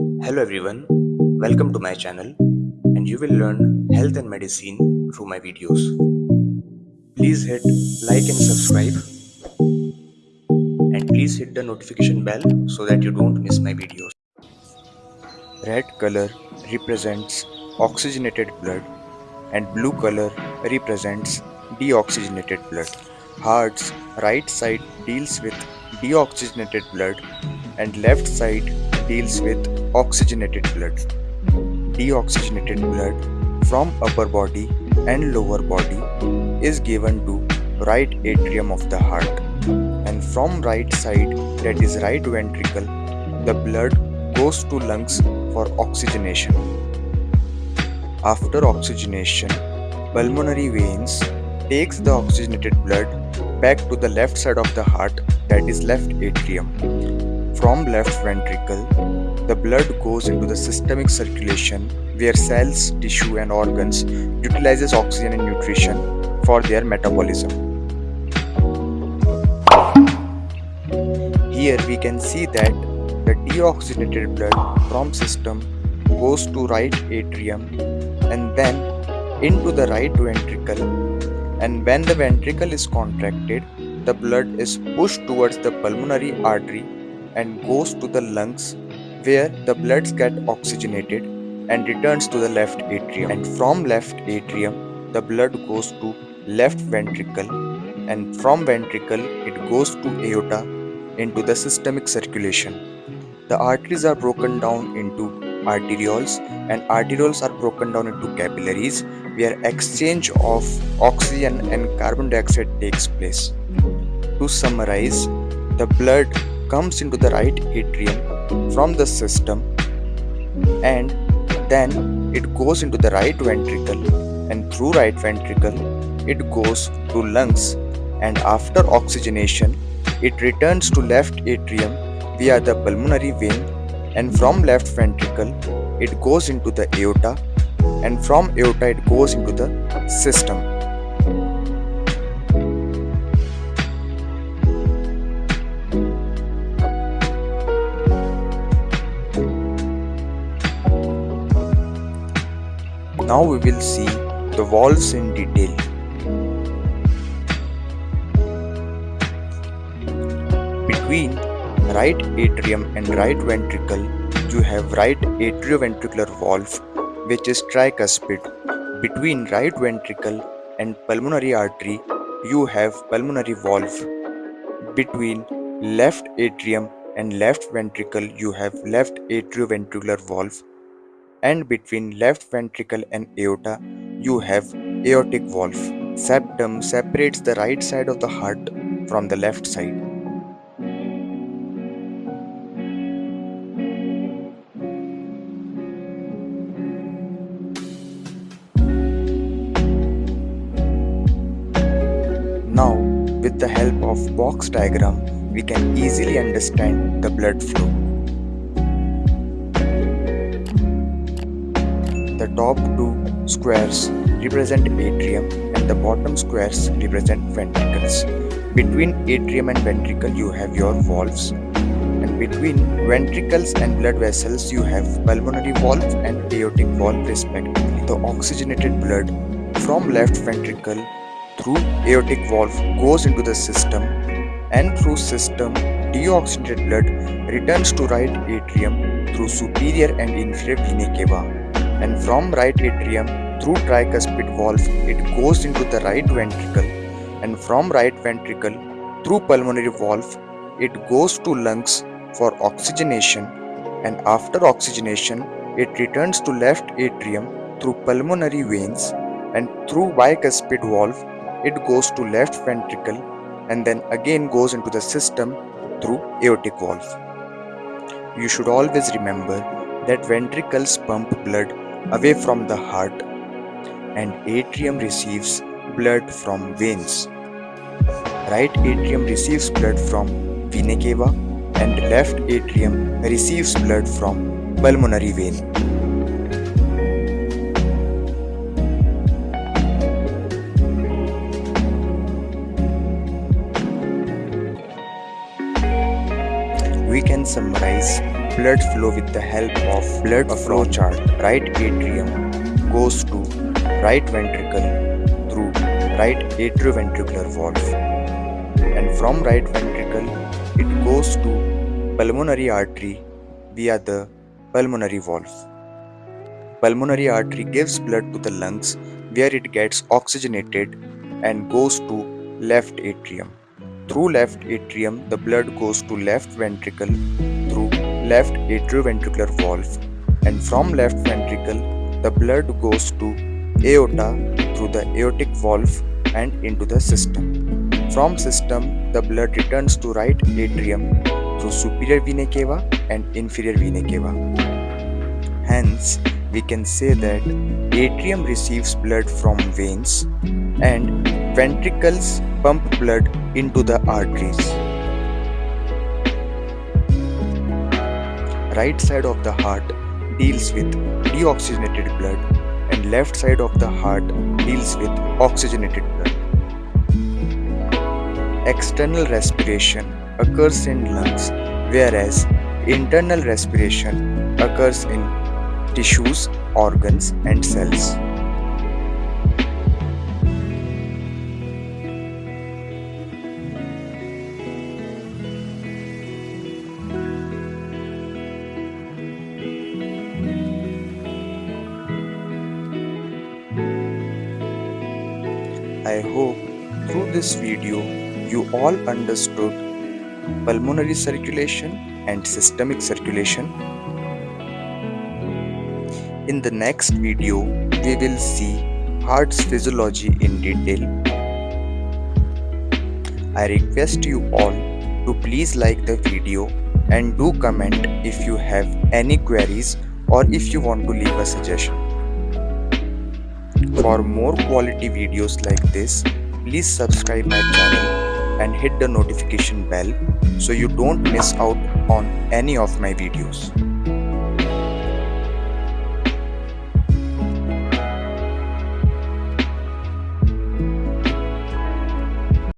Hello everyone, welcome to my channel and you will learn health and medicine through my videos. Please hit like and subscribe and please hit the notification bell so that you don't miss my videos. Red color represents oxygenated blood and blue color represents deoxygenated blood. Heart's right side deals with deoxygenated blood and left side deals with oxygenated blood. Deoxygenated blood from upper body and lower body is given to right atrium of the heart and from right side that is right ventricle the blood goes to lungs for oxygenation. After oxygenation, pulmonary veins takes the oxygenated blood back to the left side of the heart that is left atrium. From left ventricle, the blood goes into the systemic circulation where cells, tissue and organs utilizes oxygen and nutrition for their metabolism. Here we can see that the deoxygenated blood from system goes to right atrium and then into the right ventricle and when the ventricle is contracted the blood is pushed towards the pulmonary artery and goes to the lungs where the bloods get oxygenated and returns to the left atrium and from left atrium the blood goes to left ventricle and from ventricle it goes to aorta into the systemic circulation the arteries are broken down into arterioles and arterioles are broken down into capillaries where exchange of oxygen and carbon dioxide takes place. To summarize, the blood comes into the right atrium from the system and then it goes into the right ventricle and through right ventricle it goes to lungs and after oxygenation it returns to left atrium via the pulmonary vein and from left ventricle it goes into the aorta and from aorta it goes into the system. Now we will see the valves in detail. Between right atrium and right ventricle, you have right atrioventricular valve which is tricuspid. Between right ventricle and pulmonary artery, you have pulmonary valve. Between left atrium and left ventricle, you have left atrioventricular valve. And between left ventricle and aorta, you have aortic valve. Septum separates the right side of the heart from the left side. Now, with the help of box diagram, we can easily understand the blood flow. Top two squares represent atrium and the bottom squares represent ventricles. Between atrium and ventricle you have your valves and between ventricles and blood vessels you have pulmonary valve and aortic valve respectively. The oxygenated blood from left ventricle through aortic valve goes into the system and through system deoxygenated blood returns to right atrium through superior and inferior vena cava and from right atrium through tricuspid valve it goes into the right ventricle. And from right ventricle through pulmonary valve it goes to lungs for oxygenation. And after oxygenation it returns to left atrium through pulmonary veins. And through bicuspid valve it goes to left ventricle and then again goes into the system through aortic valve. You should always remember that ventricles pump blood away from the heart and atrium receives blood from veins. Right atrium receives blood from vena cava and left atrium receives blood from pulmonary vein. we can summarize blood flow with the help of blood flow chart. Right atrium goes to right ventricle through right atrioventricular valve and from right ventricle it goes to pulmonary artery via the pulmonary valve. Pulmonary artery gives blood to the lungs where it gets oxygenated and goes to left atrium. Through left atrium, the blood goes to left ventricle left atrioventricular valve and from left ventricle, the blood goes to aorta through the aortic valve and into the system. From system, the blood returns to right atrium through superior vena cava and inferior vena cava. Hence, we can say that atrium receives blood from veins and ventricles pump blood into the arteries. Right side of the heart deals with deoxygenated blood and left side of the heart deals with oxygenated blood. External respiration occurs in lungs whereas internal respiration occurs in tissues, organs and cells. I hope through this video you all understood pulmonary circulation and systemic circulation. In the next video, we will see heart's physiology in detail. I request you all to please like the video and do comment if you have any queries or if you want to leave a suggestion. For more quality videos like this, please subscribe my channel and hit the notification bell so you don't miss out on any of my videos.